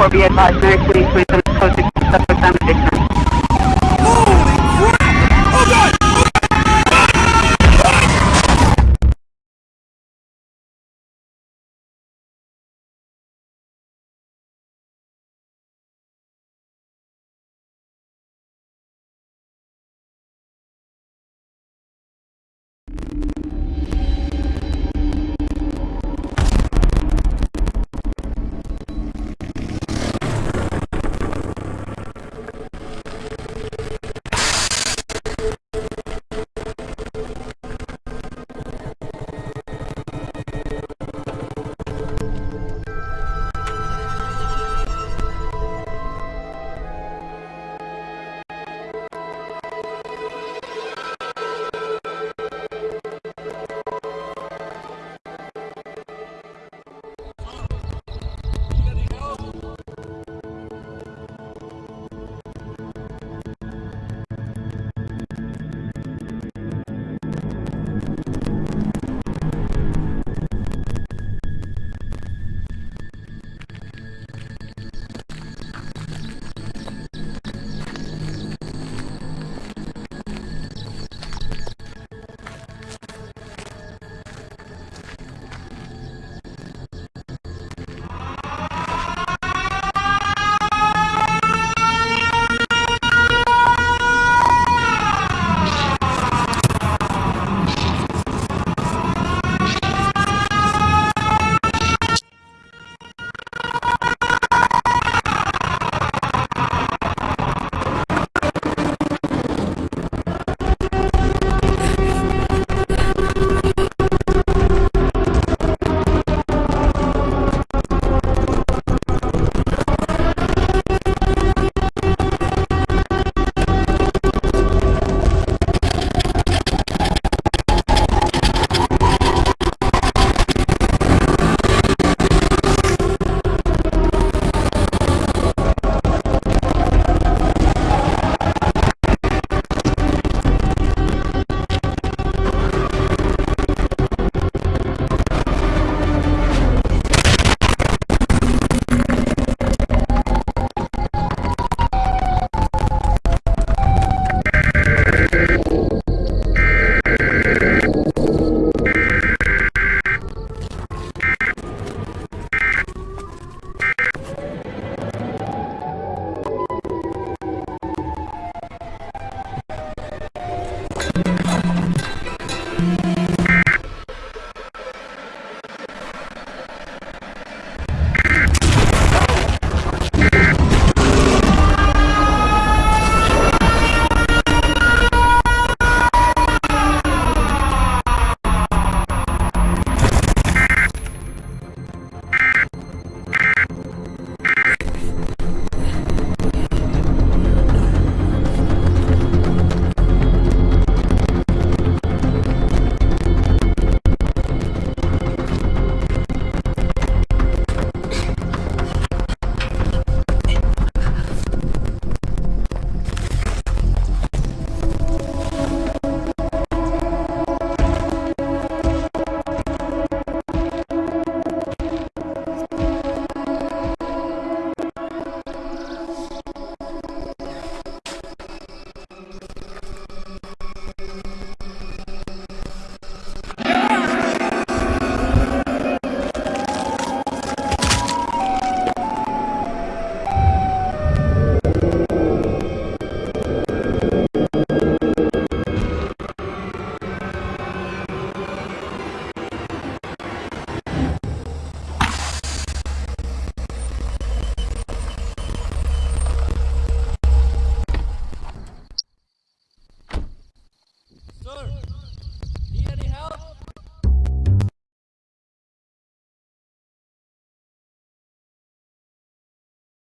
for being my Merrick